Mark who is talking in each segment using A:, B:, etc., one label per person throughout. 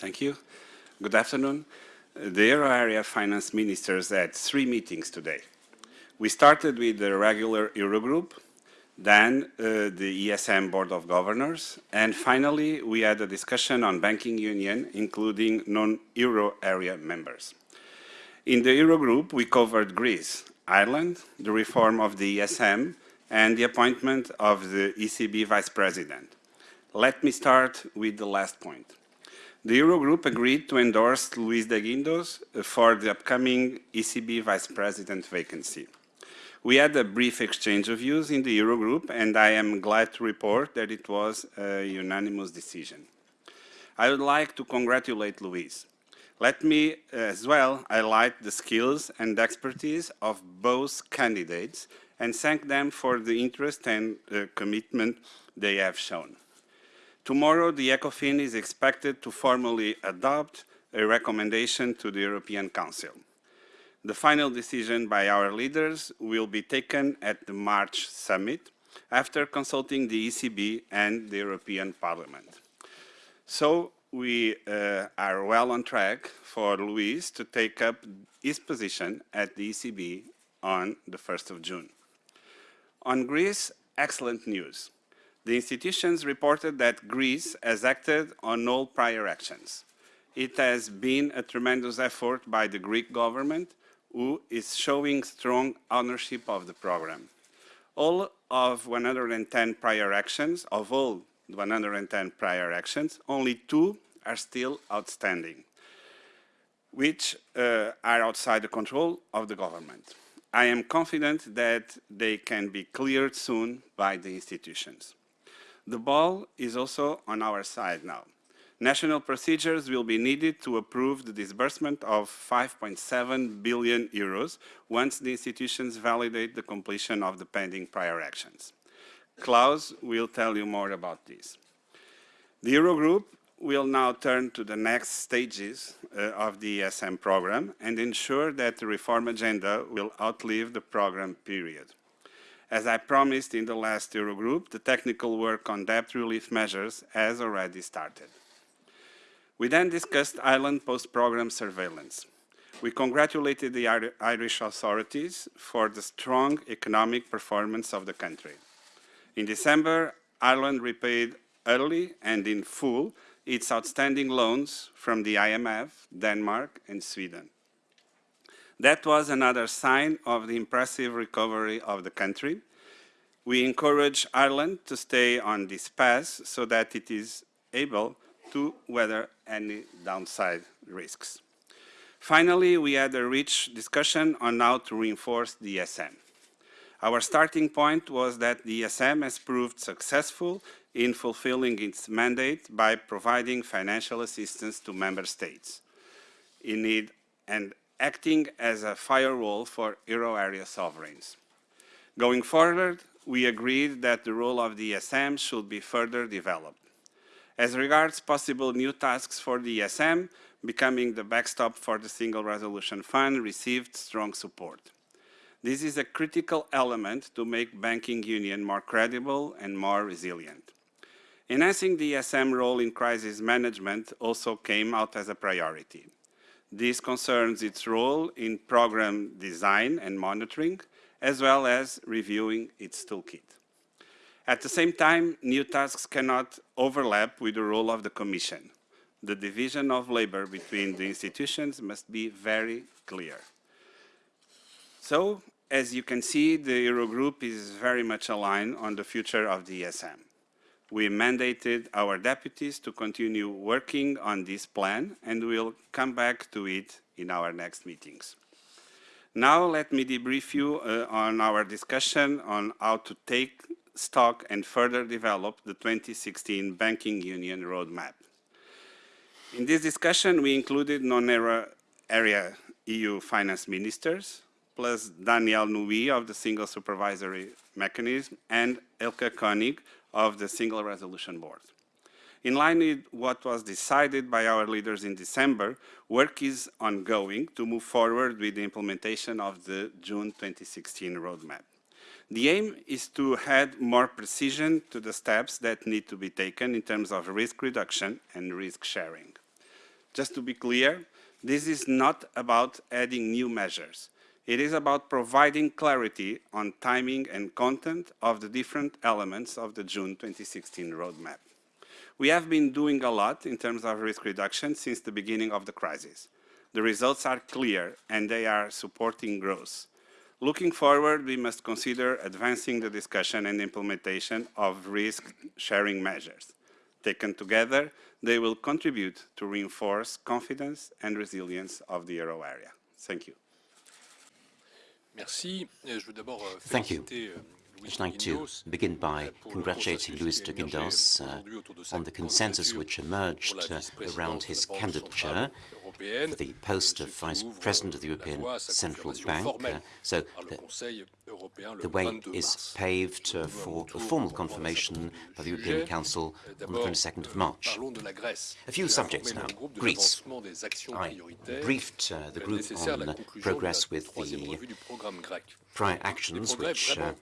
A: Thank you. Good afternoon. The Euro area finance ministers had three meetings today. We started with the regular Eurogroup, then uh, the ESM Board of Governors, and finally we had a discussion on banking union, including non-Euro area members. In the Eurogroup, we covered Greece, Ireland, the reform of the ESM, and the appointment of the ECB Vice President. Let me start with the last point. The Eurogroup agreed to endorse Luis de Guindos for the upcoming ECB Vice President vacancy. We had a brief exchange of views in the Eurogroup, and I am glad to report that it was a unanimous decision. I would like to congratulate Luis. Let me as well highlight the skills and expertise of both candidates and thank them for the interest and uh, commitment they have shown. Tomorrow, the ECOFIN is expected to formally adopt a recommendation to the European Council. The final decision by our leaders will be taken at the March summit after consulting the ECB and the European Parliament. So we uh, are well on track for Luis to take up his position at the ECB on the 1st of June. On Greece, excellent news the institutions reported that Greece has acted on all prior actions. It has been a tremendous effort by the Greek government, who is showing strong ownership of the program. All of 110 prior actions, of all 110 prior actions, only two are still outstanding, which uh, are outside the control of the government. I am confident that they can be cleared soon by the institutions. The ball is also on our side now. National procedures will be needed to approve the disbursement of 5.7 billion euros once the institutions validate the completion of the pending prior actions. Klaus will tell you more about this. The Eurogroup will now turn to the next stages uh, of the ESM program and ensure that the reform agenda will outlive the program period. As I promised in the last Eurogroup, the technical work on debt relief measures has already started. We then discussed Ireland post-program surveillance. We congratulated the Irish authorities for the strong economic performance of the country. In December, Ireland repaid early and in full its outstanding loans from the IMF, Denmark and Sweden. That was another sign of the impressive recovery of the country. We encourage Ireland to stay on this path so that it is able to weather any downside risks. Finally, we had a rich discussion on how to reinforce the ESM. Our starting point was that the ESM has proved successful in fulfilling its mandate by providing financial assistance to member states in need and acting as a firewall for euro area sovereigns. Going forward, we agreed that the role of the ESM should be further developed. As regards possible new tasks for the ESM, becoming the backstop for the Single Resolution Fund received strong support. This is a critical element to make banking union more credible and more resilient. Enhancing the ESM role in crisis management also came out as a priority. This concerns its role in program design and monitoring, as well as reviewing its toolkit. At the same time, new tasks cannot overlap with the role of the Commission. The division of labor between the institutions must be very clear. So, as you can see, the Eurogroup is very much aligned on the future of the ESM we mandated our deputies to continue working on this plan and we'll come back to it in our next meetings. Now let me debrief you uh, on our discussion on how to take stock and further develop the 2016 Banking Union Roadmap. In this discussion, we included non-area EU finance ministers, plus Danièle Nouy of the Single Supervisory Mechanism and Elke Koenig of the Single Resolution Board. In line with what was decided by our leaders in December, work is ongoing to move forward with the implementation of the June 2016 roadmap. The aim is to add more precision to the steps that need to be taken in terms of risk reduction and risk sharing. Just to be clear, this is not about adding new measures. It is about providing clarity on timing and content of the different elements of the June 2016 roadmap. We have been doing a lot in terms of risk reduction since the beginning of the crisis. The results are clear and they are supporting growth. Looking forward, we must consider advancing the discussion and implementation of risk-sharing measures. Taken together, they will contribute to reinforce confidence and resilience of the euro area. Thank you.
B: Thank you. I'd like to begin by congratulating Luis de Guindos uh, on the consensus which emerged uh, around his candidature the post of Vice President of the European Central Bank. Uh, so the, the, way is paved uh, for a formal confirmation by the European Council on the 22nd of March. A few subjects now. Greece. I briefed uh, the group on progress with the prior actions which uh,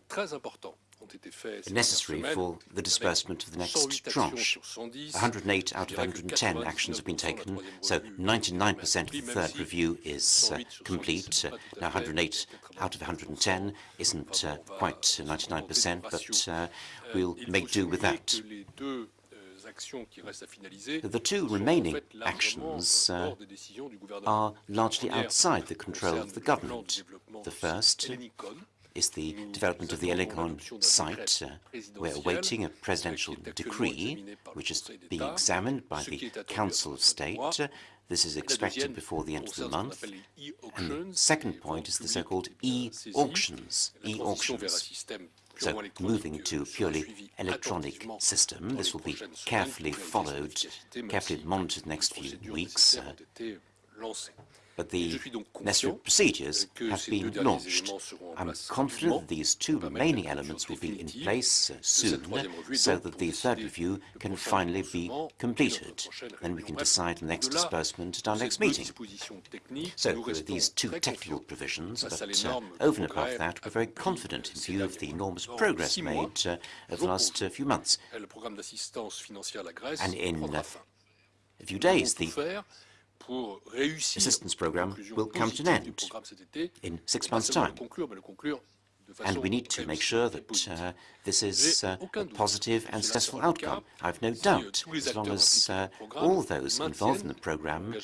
B: necessary for the disbursement of the next tranche. 108 out of 110 actions have been taken, so 99% of the third review is uh, complete. Uh, now 108 out of 110 isn't uh, quite 99%, but uh, we'll make do with that. The two remaining actions uh, are largely outside the control of the government. The first is the development of the Hellinikon site. Uh, we're awaiting a presidential decree, which is being examined by the Council of State. Uh, this is expected before the end of the month. And the second point is the so-called e-auctions. E-auctions. So moving to purely electronic system, this will be carefully followed, carefully monitored the next few weeks. Uh, but the necessary procedures have been launched. I'm confident that these two remaining elements will be in place soon, so that the third review can finally be completed. Then we can decide the next disbursement at our next meeting. So there are these two technical provisions, but uh, over and above that, we're very confident in view of the enormous progress made uh, over the last uh, few months. And in a few days, the assistance program will come to an end in six months' time. And we need to make sure that uh, this is uh, a positive and successful outcome. I have no doubt, as long as uh, all those involved in the programme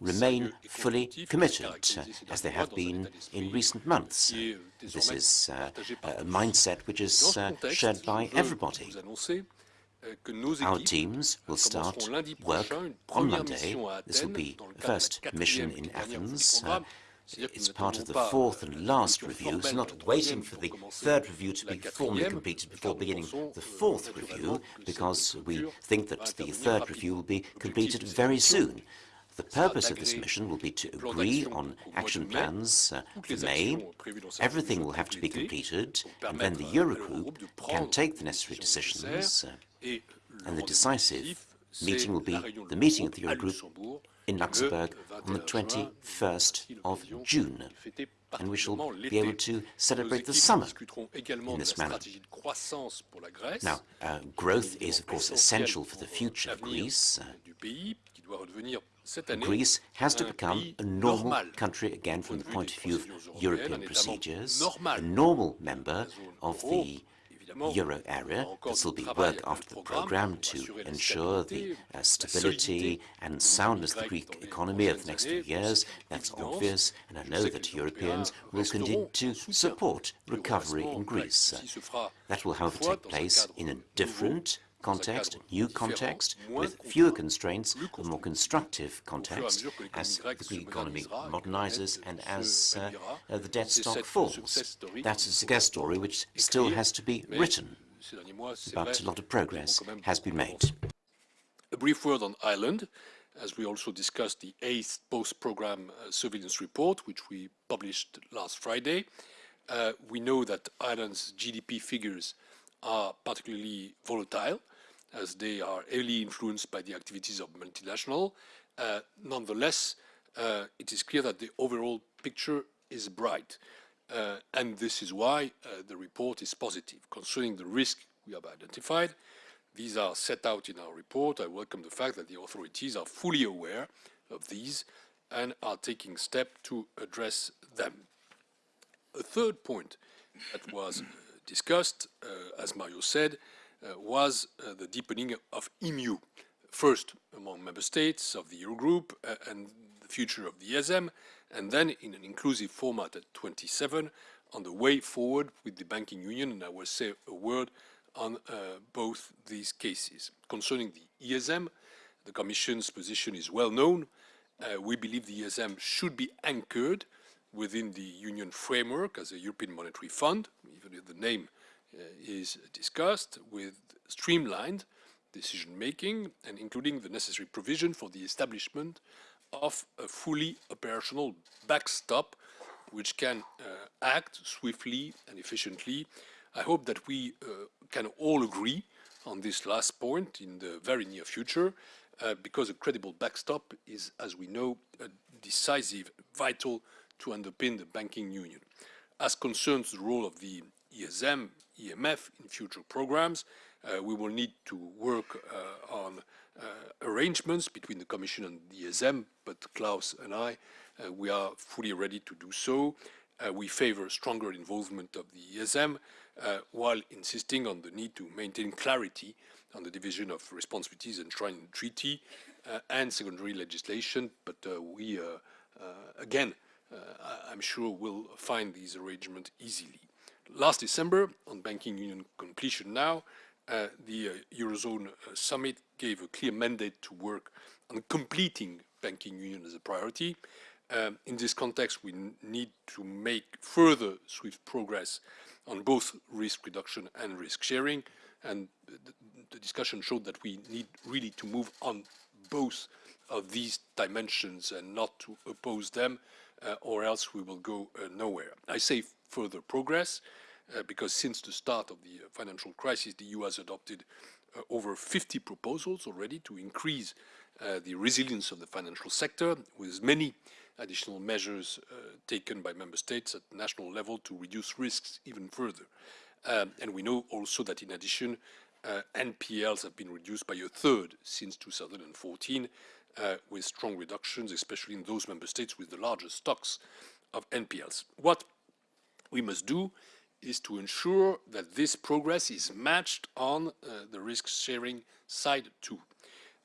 B: remain fully committed, as they have been in recent months. This is uh, a mindset which is uh, shared by everybody. Our teams will start work on Monday. This will be the first mission in Athens. Uh, it's part of the fourth and last review, so not waiting for the third review to be formally completed before beginning the fourth review, because we think that the third review will be completed very soon. The purpose of this mission will be to agree on action plans uh, for May. Everything will have to be completed, and then the Eurogroup can take the necessary decisions. Uh, and the decisive meeting will be the meeting of the Eurogroup in Luxembourg on the 21st of June, and we shall be able to celebrate the summer in this manner. Now, uh, growth is, of course, essential for the future of Greece. Uh, Greece has to become a normal country again from the point of view of European procedures, a normal member of the euro area. This will be work after the programme to ensure the uh, stability and soundness of the Greek economy over the next few years. That's obvious, and I know that Europeans will continue to support recovery in Greece. That will, however, take place in a different context, new context, with fewer constraints, a more constructive context, as the Greek economy modernizes and as uh, uh, the debt stock falls. That's a success story which still has to be written, but a lot of progress has been made.
C: A brief word on Ireland, as we also discussed the eighth post-program uh, surveillance report, which we published last Friday. Uh, we know that Ireland's GDP figures are particularly volatile as they are heavily influenced by the activities of multinational. Uh, nonetheless, uh, it is clear that the overall picture is bright. Uh, and this is why uh, the report is positive. Concerning the risk we have identified, these are set out in our report. I welcome the fact that the authorities are fully aware of these and are taking steps to address them. A third point that was discussed, uh, as Mario said, uh, was uh, the deepening of EMU, first among member states of the Eurogroup and the future of the ESM, and then in an inclusive format at 27 on the way forward with the banking union, and I will say a word on uh, both these cases. Concerning the ESM, the Commission's position is well known. Uh, we believe the ESM should be anchored within the Union framework as a European Monetary Fund, even if the name uh, is discussed, with streamlined decision-making and including the necessary provision for the establishment of a fully operational backstop which can uh, act swiftly and efficiently. I hope that we uh, can all agree on this last point in the very near future, uh, because a credible backstop is, as we know, decisive, vital to underpin the banking union. As concerns the role of the ESM, EMF in future programs, uh, we will need to work uh, on uh, arrangements between the Commission and the ESM, but Klaus and I, uh, we are fully ready to do so. Uh, we favour stronger involvement of the ESM, uh, while insisting on the need to maintain clarity on the division of responsibilities enshrined in the treaty and secondary legislation. But we, again, I'm sure will find these arrangements easily. Last December, on banking union completion now, uh, the uh, Eurozone uh, summit gave a clear mandate to work on completing banking union as a priority. Um, in this context, we need to make further swift progress on both risk reduction and risk sharing. And the, discussion showed that we need really to move on both of these dimensions and not to oppose them, or else we will go uh, nowhere. I say further progress uh, because since the start of the uh, financial crisis, the EU has adopted uh, over 50 proposals already to increase the resilience of the financial sector, with many additional measures taken by member states at national level to reduce risks even further. Um, and we know also that in addition, uh, NPLs have been reduced by a third since 2014, uh, with strong reductions, especially in those member states with the largest stocks of NPLs. What we must do is to ensure that this progress is matched on uh, the risk-sharing side too.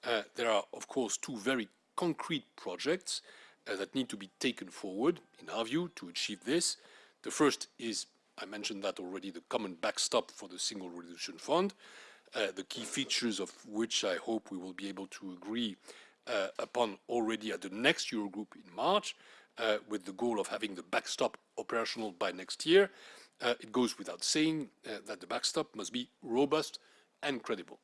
C: Uh, there are, of course, two very concrete projects uh, that need to be taken forward, in our view, to achieve this. The first is, I mentioned that already, the common backstop for the Single Resolution Fund, uh, the key features of which I hope we will be able to agree upon already at the next Eurogroup in March, uh, with the goal of having the backstop operational by next year. Uh, it goes without saying uh, that the backstop must be robust and credible.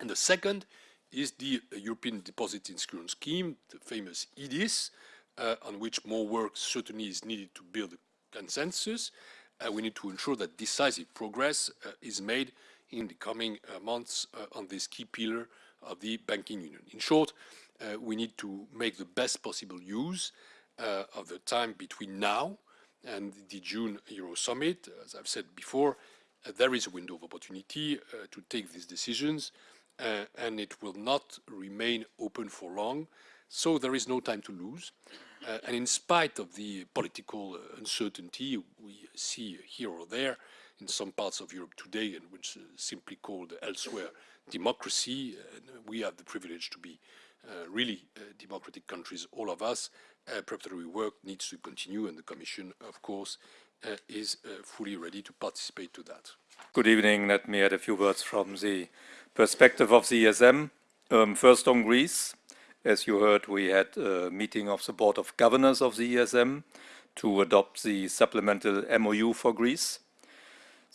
C: And the second is the uh, European Deposit Insurance Scheme, the famous EDIS, uh, on which more work certainly is needed to build a consensus. Uh, we need to ensure that decisive progress uh, is made in the coming months on this key pillar of the banking union. In short, we need to make the best possible use of the time between now and the June Euro Summit. As I've said before, uh, there is a window of opportunity uh, to take these decisions uh, and it will not remain open for long. So there is no time to lose. Uh, and in spite of the political uh, uncertainty we see here or there in some parts of Europe today and which is simply called elsewhere democracy, we have the privilege to be uh, really democratic countries, all of us, uh, preparatory work needs to continue and the Commission, of course, uh, is uh, fully ready to participate to that.
D: Good evening. Let me add a few words from the perspective of the ESM. Um, first on Greece. As you heard, we had a meeting of the Board of Governors of the ESM to adopt the supplemental MOU for Greece.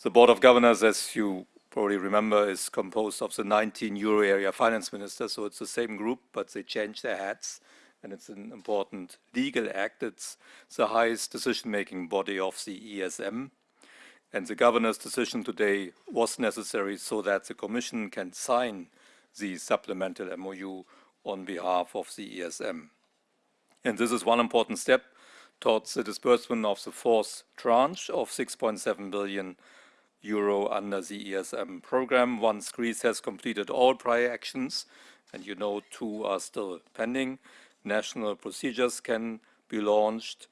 D: The Board of Governors, as you probably remember, is composed of the 19 euro area finance ministers, so it's the same group, but they change their hats and it's an important legal act. It's the highest decision-making body of the ESM. And the governor's decision today was necessary so that the Commission can sign the supplemental MOU on behalf of the ESM. And this is one important step towards the disbursement of the fourth tranche of 6.7 billion euro under the ESM program. Once Greece has completed all prior actions, and you know two are still pending, national procedures can be launched.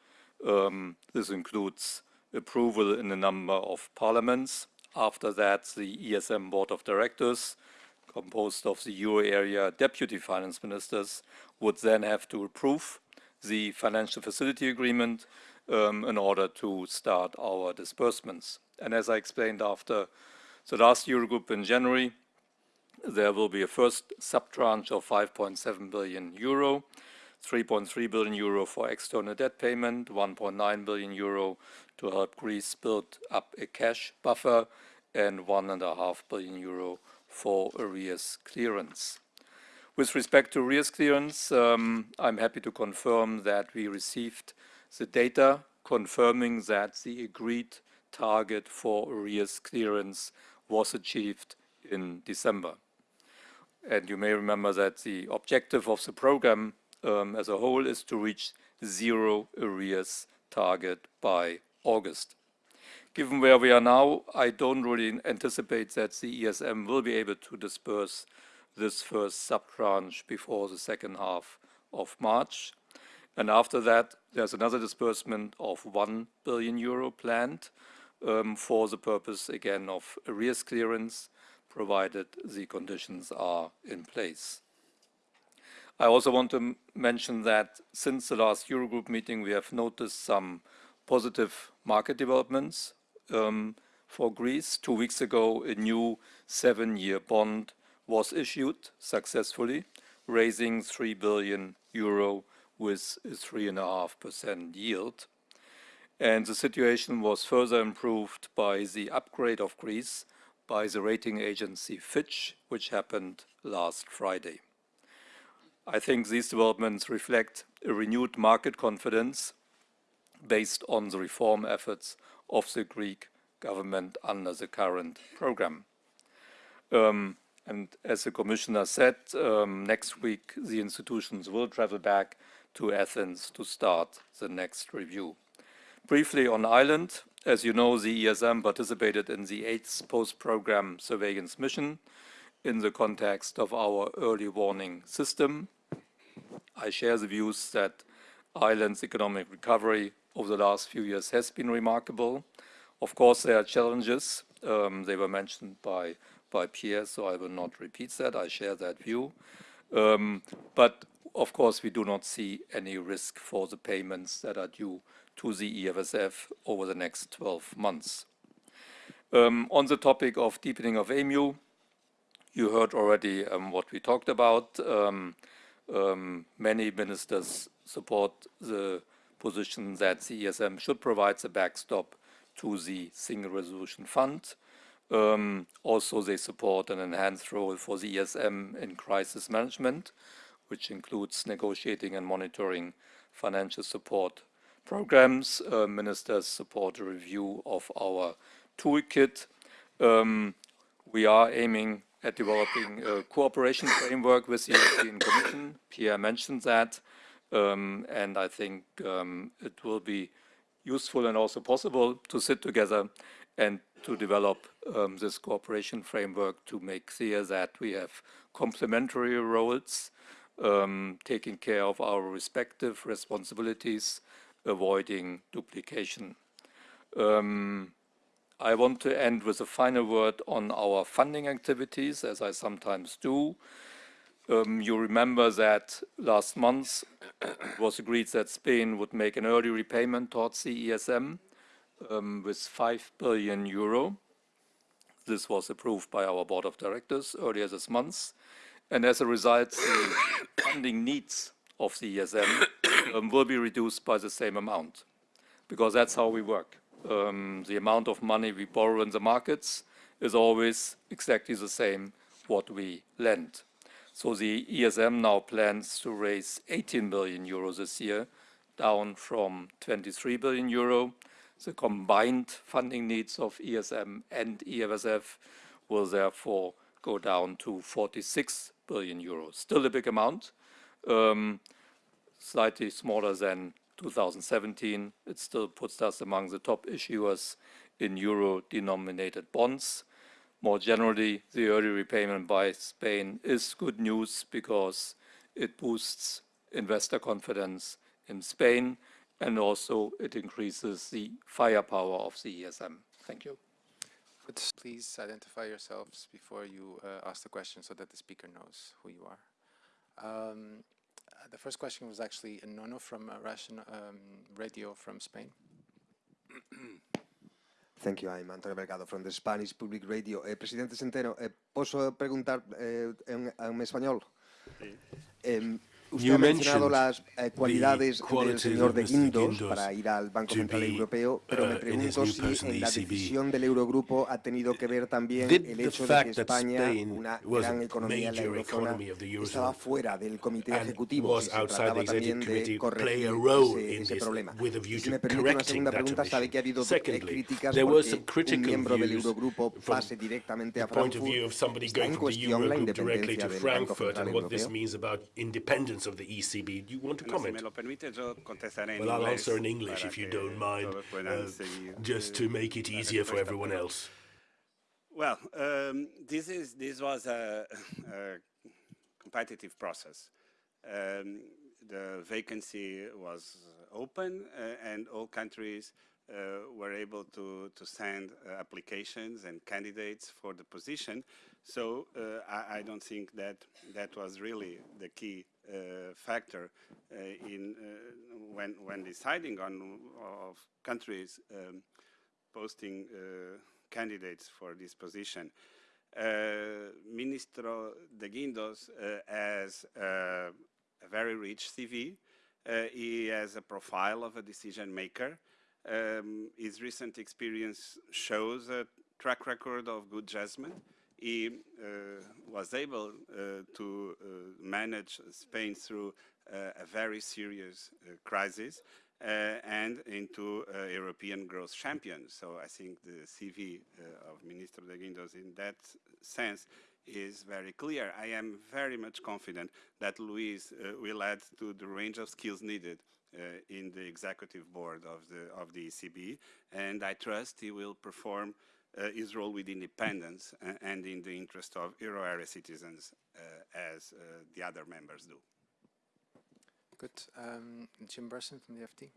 D: Um, this includes approval in a number of parliaments. After that, the ESM Board of Directors, composed of the euro area deputy finance ministers, would then have to approve the financial facility agreement um, in order to start our disbursements. And as I explained after the last Eurogroup in January, there will be a first sub-tranche of 5.7 billion euro, 3.3 billion euro for external debt payment, 1.9 billion euro to help Greece build up a cash buffer, and 1.5 billion euro for arrears clearance. With respect to arrears clearance, um, I'm happy to confirm that we received the data confirming that the agreed target for arrears clearance was achieved in December. And you may remember that the objective of the program um, as a whole is to reach zero arrears target by August. Given where we are now, I don't really anticipate that the ESM will be able to disperse this first sub-tranche before the second half of March. And after that, there's another disbursement of 1 billion euro planned um, for the purpose, again, of arrears clearance, provided the conditions are in place. I also want to mention that since the last Eurogroup meeting, we have noticed some positive market developments um, for Greece. Two weeks ago, a new seven-year bond was issued successfully, raising 3 billion euro with a 3.5% yield. And the situation was further improved by the upgrade of Greece by the rating agency Fitch, which happened last Friday. I think these developments reflect a renewed market confidence based on the reform efforts of the Greek government under the current program. Um, and as the Commissioner said, um, next week the institutions will travel back to Athens to start the next review. Briefly on Ireland, as you know, the ESM participated in the eighth post-program surveillance mission in the context of our early warning system. I share the views that Ireland's economic recovery over the last few years has been remarkable. Of course, there are challenges. Um, they were mentioned by, by Pierre, so I will not repeat that. I share that view. Um, but of course, we do not see any risk for the payments that are due to the EFSF over the next 12 months. Um, on the topic of deepening of EMU, you heard already um, what we talked about. Um, um, many ministers support the position that the ESM should provide the backstop to the Single Resolution Fund. Um, also, they support an enhanced role for the ESM in crisis management, which includes negotiating and monitoring financial support programs. Uh, ministers support a review of our toolkit. Um, we are aiming at developing a cooperation framework with the European Commission. Pierre mentioned that, um, and I think um, it will be useful and also possible to sit together and to develop um, this cooperation framework to make clear that we have complementary roles, um, taking care of our respective responsibilities, avoiding duplication. Um, I want to end with a final word on our funding activities, as I sometimes do. Um, you remember that last month it was agreed that Spain would make an early repayment towards the ESM um, with 5 billion euro. This was approved by our board of directors earlier this month. And as a result, the funding needs of the ESM um, will be reduced by the same amount, because that's how we work um, the amount of money we borrow in the markets is always exactly the same what we lend. So the ESM now plans to raise 18 billion euros this year, down from 23 billion euro. The combined funding needs of ESM and EFSF will therefore go down to 46 billion euros. Still a big amount, um, slightly smaller than 2017, it still puts us among the top issuers in euro-denominated bonds. More generally, the early repayment by Spain is good news because it boosts investor confidence in Spain, and also it increases the firepower of the ESM. Thank you.
E: Could Please identify yourselves before you uh, ask the question so that the speaker knows who you are. Um, the first question was actually a Nono from uh, Russian um, radio from Spain.
F: Thank you. I'm Antonio Mercado from the Spanish Public Radio. Eh, Presidente Centeno, eh, ¿posso preguntar eh, en, en español? Sí. Usted ha mencionado las eh, cualidades del señor de Guindos para ir al Banco Central Europeo, pero me uh, pregunto si en la e decisión del Eurogrupo ha tenido que ver también el hecho de que España, una gran economía en la eurozona, estaba fuera del comité ejecutivo y se trataba también de corregir ese, ese problema. Y si me permite una segunda pregunta, sabe que ha habido críticas porque un miembro del Eurogrupo pase directamente a Frankfurt. ¿Está en cuestión la independencia del Banco Central Europeo?
G: Of the ECB. Do you want to comment? well, I'll answer in English if you don't mind, uh, just to make it easier for everyone else.
A: Well, um, this is this was a, a competitive process. Um, the vacancy was open, uh, and all countries uh, were able to, to send uh, applications and candidates for the position. So uh, I, I, don't think that that was really the key factor uh, in uh, when when deciding on of countries um, posting candidates for this position. Ministro de Guindos has a very rich CV. he has a profile of a decision maker. Um, his recent experience shows a track record of good judgment he uh, was able uh, to uh, manage Spain through a very serious crisis and into European growth champion. So I think the CV of Minister de Guindos in that sense is very clear. I am very much confident that Luis uh, will add to the range of skills needed uh, in the executive board of the of the ECB, and I trust he will perform uh, his role with independence and in the interest of euro area citizens uh, as uh, the other members do.
E: Good. Um, Jim Brunsden from the FT.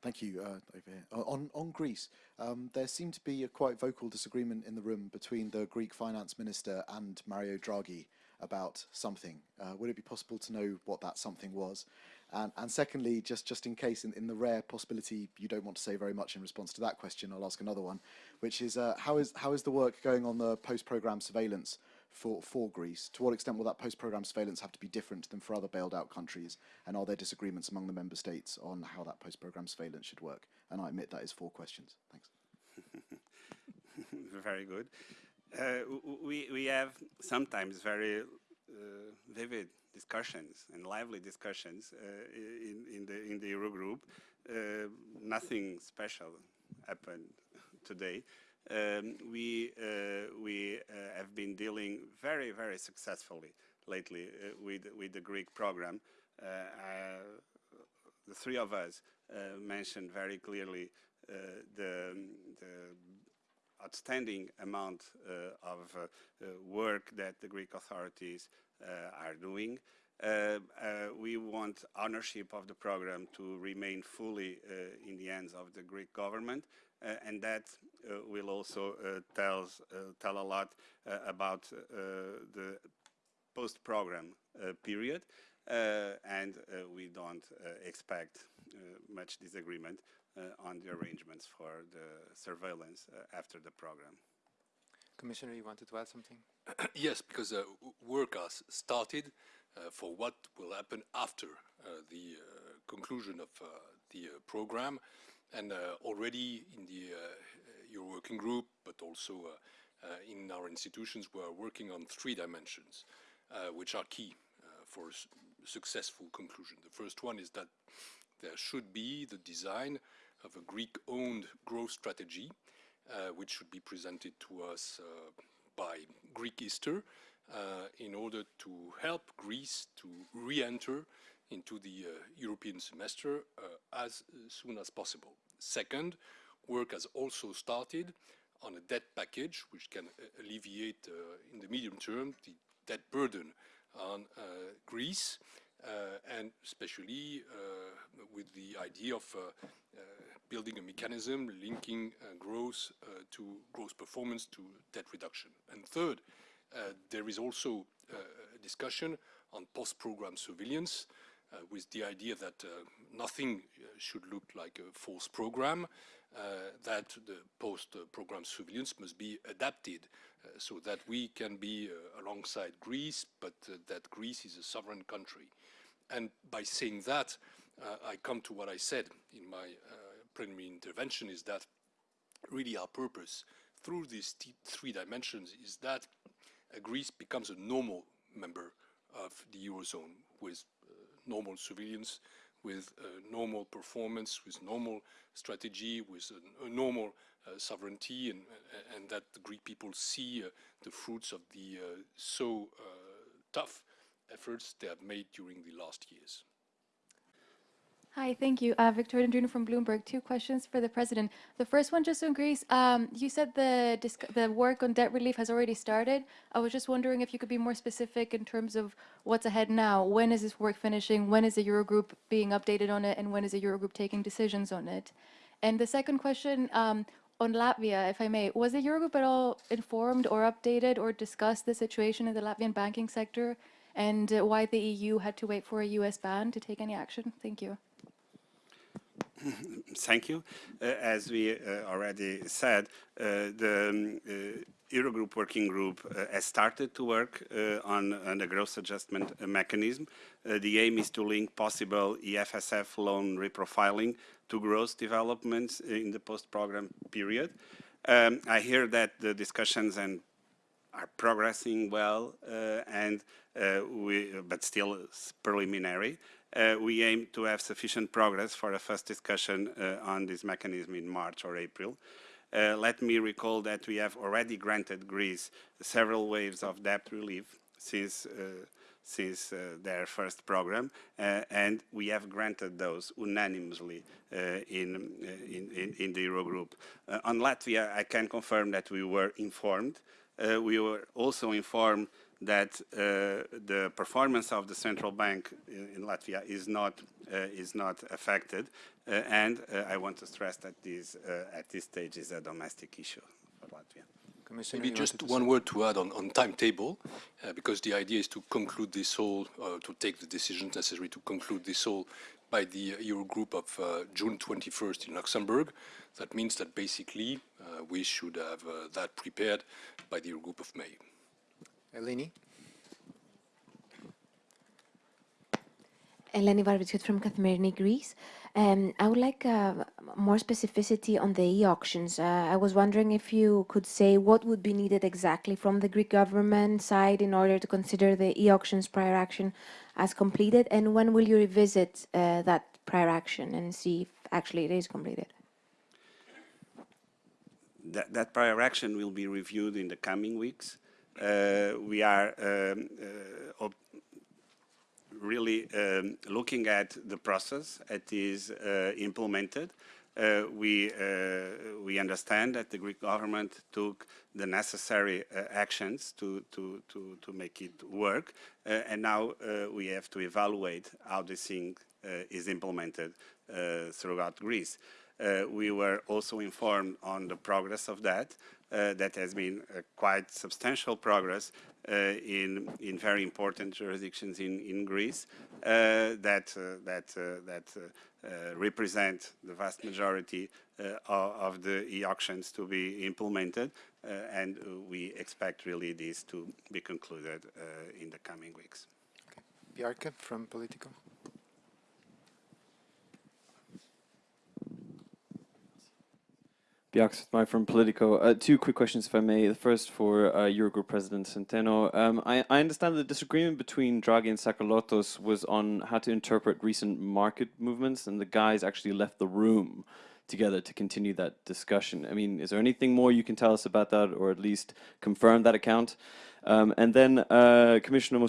H: Thank you, uh, over here. On, on Greece, um, there seemed to be a quite vocal disagreement in the room between the Greek finance minister and Mario Draghi about something. Uh, would it be possible to know what that something was? And, and secondly, just, just in case, in, in the rare possibility you don't want to say very much in response to that question, I'll ask another one, which is uh, how, is, how is the work going on the post-program surveillance for, for Greece? To what extent will that post-program surveillance have to be different than for other bailed out countries? And are there disagreements among the member states on how that post-program surveillance should work? And I admit that is four questions. Thanks.
A: very good. Uh, we, we have sometimes very uh, vivid discussions and lively discussions uh, in, in, the, in the Eurogroup. Uh, nothing special happened today. Um, we uh, we have been dealing very very successfully lately with with the Greek program. The three of us mentioned very clearly the, the outstanding amount of work that the Greek authorities uh, are doing. Uh, uh, we want ownership of the program to remain fully in the hands of the Greek government, and that will also tells, tell a lot about the post-program period. Uh, and uh, we don't uh, expect much disagreement on the arrangements for the surveillance after the program.
E: Commissioner, you wanted to add something?
C: yes, because uh, work has started uh, for what will happen after uh, the uh, conclusion of uh, the uh, program. And already in the Euro working group, but also in our institutions, we are working on three dimensions, which are key for successful conclusion. The first one is that there should be the design of a Greek-owned growth strategy uh, which should be presented to us uh, by Greek Easter uh, in order to help Greece to re-enter into the uh, European semester uh, as soon as possible. Second, work has also started on a debt package which can uh, alleviate in the medium term the debt burden on Greece, and especially with the idea of building a mechanism linking uh, growth uh, to growth performance to debt reduction. And third, uh, there is also a discussion on post-program surveillance uh, with the idea that uh, nothing should look like a false program, uh, that the post-program surveillance must be adapted so that we can be alongside Greece, but that Greece is a sovereign country. And by saying that, I come to what I said in my preliminary intervention is that really our purpose through these three dimensions is that Greece becomes a normal member of the Eurozone with uh, normal surveillance, with uh, normal performance, with normal strategy, with a, a normal uh, sovereignty, and, and, that the Greek people see uh, the fruits of the uh, so uh, tough efforts they have made during the last years.
I: Hi, thank you. Uh, Viktoria Dendrinou from Bloomberg. Two questions for the president. The first one just on Greece. Um, you said the, the work on debt relief has already started. I was just wondering if you could be more specific in terms of what's ahead now. When is this work finishing? When is the Eurogroup being updated on it? And when is the Eurogroup taking decisions on it? And the second question um, on Latvia, if I may, was the Eurogroup at all informed or updated or discussed the situation in the Latvian banking sector and uh, why the EU had to wait for a US ban to take any action? Thank you.
A: Thank you. Uh, as we uh, already said, uh, the um, uh, Eurogroup working group uh, has started to work uh, on, on, the growth adjustment mechanism. the aim is to link possible EFSF loan reprofiling to growth developments in the post-program period. Um, I hear that the discussions and are progressing well, and we, but still preliminary uh, we aim to have sufficient progress for a first discussion uh, on this mechanism in March or April. Uh, let me recall that we have already granted Greece several waves of debt relief since uh, since uh, their first program, uh, and we have granted those unanimously in, in, in, in, the Eurogroup. on Latvia, I can confirm that we were informed. we were also informed that uh, the performance of the central bank in, in Latvia is not uh, is not affected, uh, and I want to stress that this at this stage is a domestic issue for Latvia.
C: Maybe just one word to add on, on timetable, uh, because the idea is to conclude this all, uh, to take the decisions necessary to conclude this all by the Eurogroup of uh, June 21st in Luxembourg. That means that basically we should have that prepared by the Eurogroup of May.
E: Eleni?
J: Eleni Varvitsioti from Kathimerini Greece. Um, I would like uh, more specificity on the e-auctions. Uh, I was wondering if you could say what would be needed exactly from the Greek government side in order to consider the e-auctions prior action as completed, and when will you revisit uh, that prior action and see if actually it is completed?
A: That, that prior action will be reviewed in the coming weeks. Uh, we are um, uh, really um, looking at the process that is uh, implemented. Uh, we uh, we understand that the Greek government took the necessary uh, actions to to to to make it work, and now we have to evaluate how this thing is implemented throughout Greece. we were also informed on the progress of that, uh, Uh, that has been uh, quite substantial progress uh, in in very important jurisdictions in in Greece uh, that uh, that that represent the vast majority of the e-auctions to be implemented, and we expect really this to be concluded in the coming weeks.
E: Okay. Bjarke from Politico.
K: Bjarke from Politico. Uh, two quick questions, if I may. The first for uh, Eurogroup President Centeno. Um, I, I, understand the disagreement between Draghi and Tsakalotos was on how to interpret recent market movements, and the guys actually left the room together to continue that discussion. I mean, is there anything more you can tell us about that, or at least confirm that account? Um, and then, uh, Commissioner uh,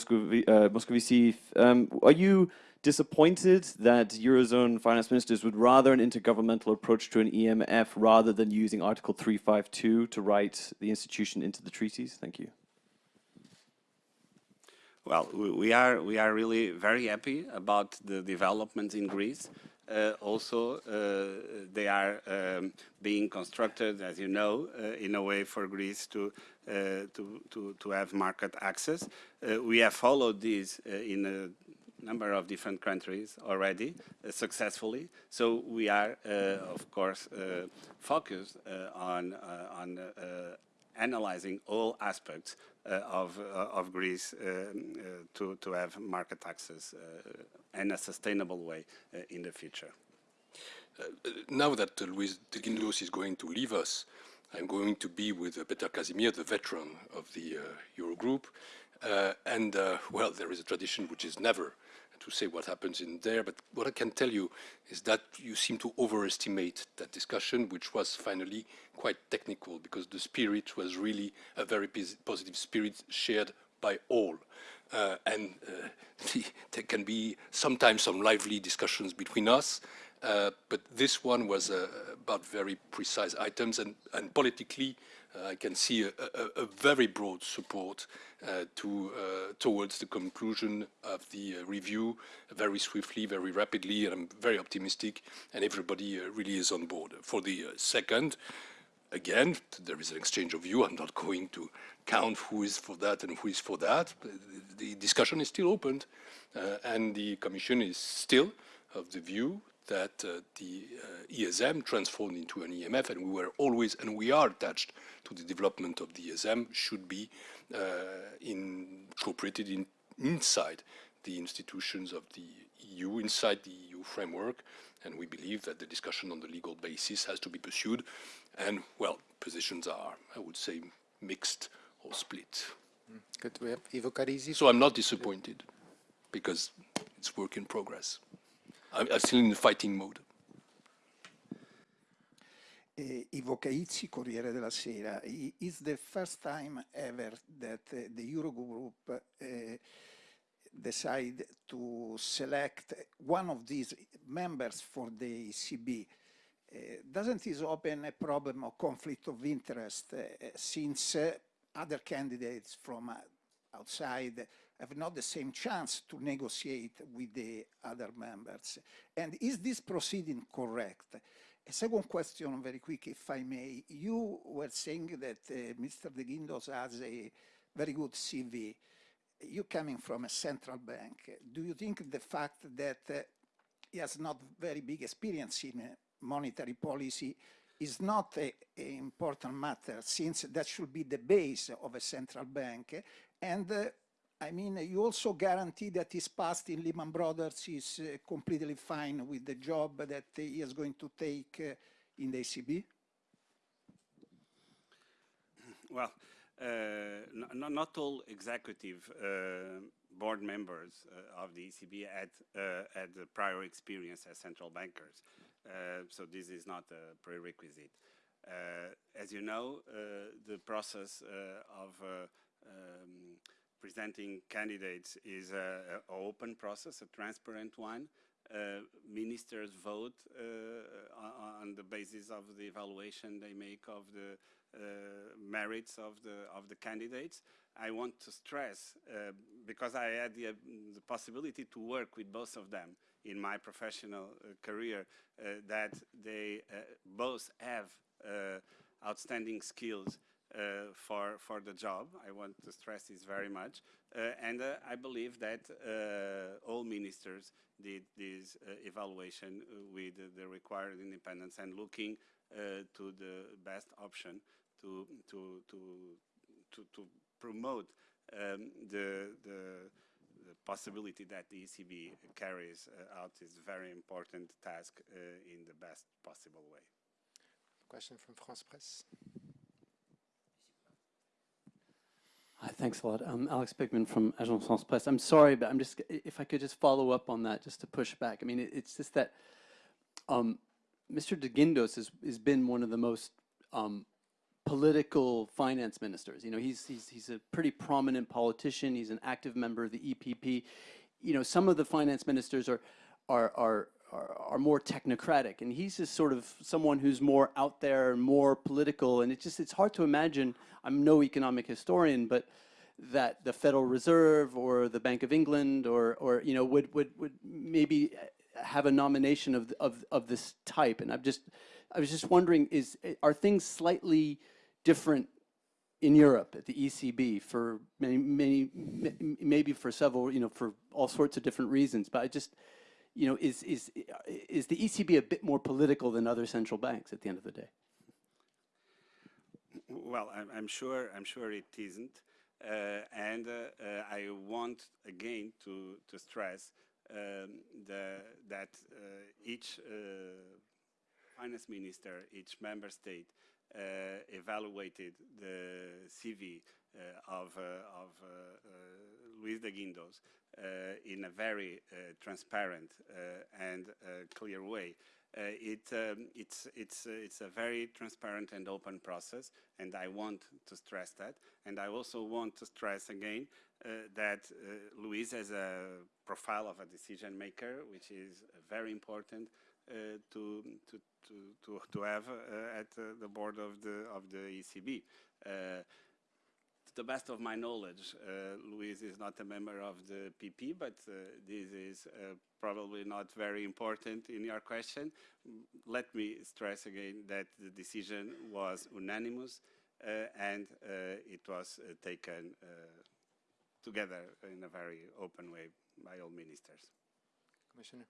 K: Moscovici um, are you disappointed that Eurozone finance ministers would rather an intergovernmental approach to an EMF rather than using Article 352 to write the institution into the treaties? Thank you.
A: Well, we are we are really very happy about the developments in Greece. Uh, also, uh, they are um, being constructed, as you know, uh, in a way for Greece to uh, to, to to have market access. Uh, we have followed this uh, in a number of different countries already uh, successfully. So we are, uh, of course, uh, focused on on analyzing all aspects uh, of, uh, of Greece uh, to, to have market access in a sustainable way in the future.
C: now that Luis de Guindos is going to leave us, I'm going to be with Peter Kažimír, the veteran of the Eurogroup. and, well, there is a tradition which is never to say what happens in there, but what I can tell you is that you seem to overestimate that discussion, which was finally quite technical, because the spirit was really a very positive spirit shared by all. Uh, and uh, there can be sometimes some lively discussions between us, uh, but this one was uh, about very precise items and, and politically I can see a, a, a, very broad support uh, to, uh, towards the conclusion of the review very swiftly, very rapidly, and I'm very optimistic, and everybody really is on board. For the second, again, there is an exchange of view. I'm not going to count who is for that and who is for that. The discussion is still opened, uh, and the Commission is still of the view that uh, the uh, ESM transformed into an EMF, and we were always, and we are attached to the development of the ESM, should be uh, incorporated in, inside the institutions of the EU, inside the EU framework, and we believe that the discussion on the legal basis has to be pursued, and, well, positions are, I would say, mixed or split.
E: Good, we have Ivo Caizzi.
C: So I'm not disappointed, because it's work in progress. I'm, I'm still in the fighting mode.
L: Uh, Ivo Caizzi, Corriere della Sera. It's the first time ever that uh, the Eurogroup uh, decide to select one of these members for the ECB. Uh, doesn't this open a problem of conflict of interest uh, since uh, other candidates from outside have not the same chance to negotiate with the other members. And is this proceeding correct? A second question, very quick, if I may. You were saying that uh, Mr. De Guindos has a very good CV. You coming from a central bank, do you think the fact that uh, he has not very big experience in uh, monetary policy is not an important matter since that should be the base of a central bank and uh, I mean, you also guarantee that his past in Lehman Brothers is uh, completely fine with the job that he is going to take uh, in the ECB?
A: Well, uh, not all executive uh, board members uh, of the ECB had, uh, had prior experience as central bankers. so this is not a prerequisite. as you know, the process of um, presenting candidates is an open process, a transparent one. Uh, ministers vote uh, on the basis of the evaluation they make of the uh, merits of the of the candidates. I want to stress uh, because I had the, the, possibility to work with both of them in my professional uh, career that they both have outstanding skills uh, for for the job. I want to stress this very much, uh, and uh, I believe that all ministers did this evaluation with the required independence and looking to the best option to to to to, to promote um, the the the possibility that the ECB carries uh, out this very important task uh, in the best possible way.
E: Question from France Presse.
M: Thanks a lot. I'm Alex Pigman from Agence France Presse. I'm sorry, but I'm just, if I could just follow up on that, just to push back. I mean, it, it's just that um, Mr. De Guindos has, has been one of the most um, political finance ministers. You know, he's, he's, he's a pretty prominent politician. He's an active member of the EPP. You know, some of the finance ministers are, are, are, are, are more technocratic, and he's just sort of someone who's more out there and more political, and it's just, it's hard to imagine, I'm no economic historian, but that the Federal Reserve or the Bank of England or, or you know, would, would, would maybe have a nomination of, of, of this type. And I'm just, I was just wondering, is, are things slightly different in Europe at the ECB for many, many, maybe for several, you know, for all sorts of different reasons. But I just, you know, is, is, is the ECB a bit more political than other central banks at the end of the day?
A: Well, I'm, I'm sure, I'm sure it isn't. Uh, and uh, uh, I want again to, to stress um, the, that each finance minister, each member state evaluated the CV of, of Luis de Guindos uh, in a very uh, transparent uh, and clear way. Uh, it, um, it's, it's, uh, it's a very transparent and open process, and I want to stress that. And I also want to stress again uh, that Luis has a profile of a decision maker, which is very important to, to, to, to, to have at the board of the, of the ECB to the best of my knowledge, uh, Luis is not a member of the PP, but uh, this is uh, probably not very important in your question. Let me stress again that the decision was unanimous uh, and uh, it was uh, taken together in a very open way by all ministers.
E: Commissioner?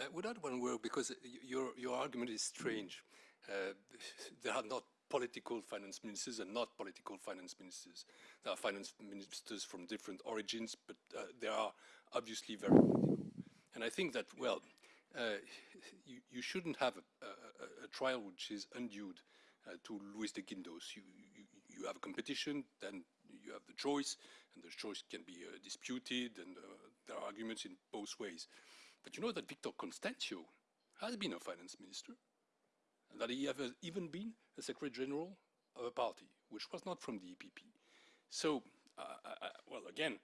C: I would add one word because your, your argument is strange. there are not political finance ministers and not political finance ministers. There are finance ministers from different origins, but uh, they are obviously very political. And I think that, well, uh, you, you, shouldn't have a, a, a, trial which is undue uh, to Luis de Guindos. You, you, you, have a competition, then you have the choice, and the choice can be uh, disputed, and uh, there are arguments in both ways. But you know that Vítor Constâncio has been a finance minister, and that he has even been a Secretary General of a party, which was not from the EPP. So, uh, I, well, again,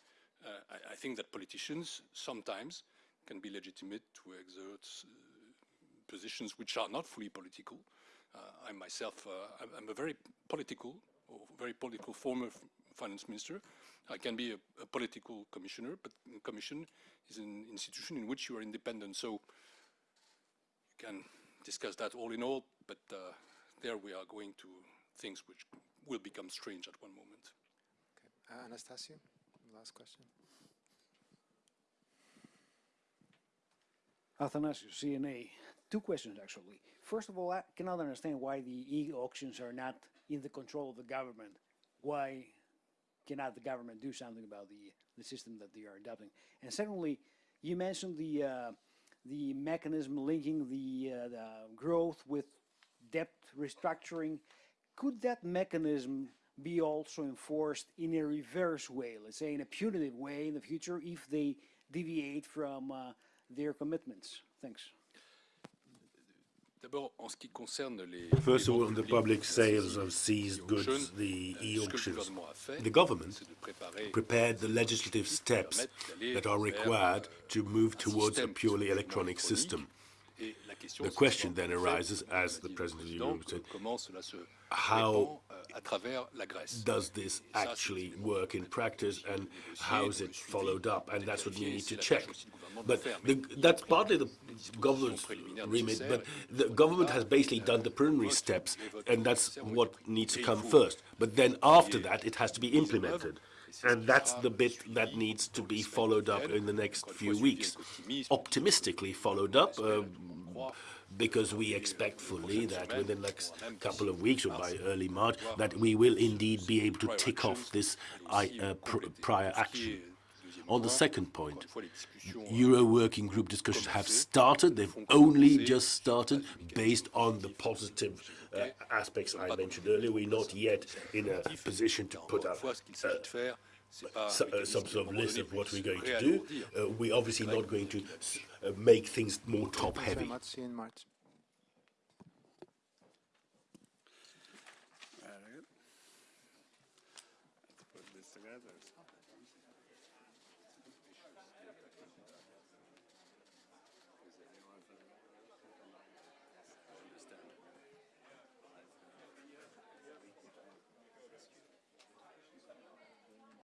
C: I, I think that politicians sometimes can be legitimate to exert uh, positions which are not fully political. Uh, I myself, uh, I'm a very political, or very political former finance minister. I can be a, a political commissioner, but commission is an institution in which you are independent. So you can discuss that all in all, but uh, there we are going to things which will become strange at one moment.
E: Okay. Uh, Anastasio, last question.
N: Athanasios, CNA. Two questions, actually. First of all, I cannot understand why the e-auctions are not in the control of the government. Why cannot the government do something about the, the system that they are adopting? And secondly, you mentioned the, uh, the mechanism linking the, uh, the growth with debt restructuring. Could that mechanism be also enforced in a reverse way, let's say in a punitive way in the future if they deviate from uh, their commitments. Thanks.
G: First of all, on the public sales of seized goods, the euh, e-auctions, the government prepared the legislative steps that are required to move towards a purely electronic system. The question then arises, as the President of the Euro said, how does this actually work in practice and how is it followed up? And that's what we need to check. But the, that's partly the government's remit, but the government has basically done the preliminary steps, and that's what needs to come first. But then after that, it has to be implemented. And that's the bit that needs to be followed up in the next few weeks. Optimistically followed up, uh, because we expect fully that within the next couple of weeks or by early March that we will indeed be able to tick off this uh, pr prior action. On the second point, Euro working group discussions have started. They've only just started based on the positive uh, aspects I mentioned earlier. We're not yet in a position to put up uh, uh, some sort of list of what we're going to do. Uh, we're obviously not going to uh, make things more top-heavy.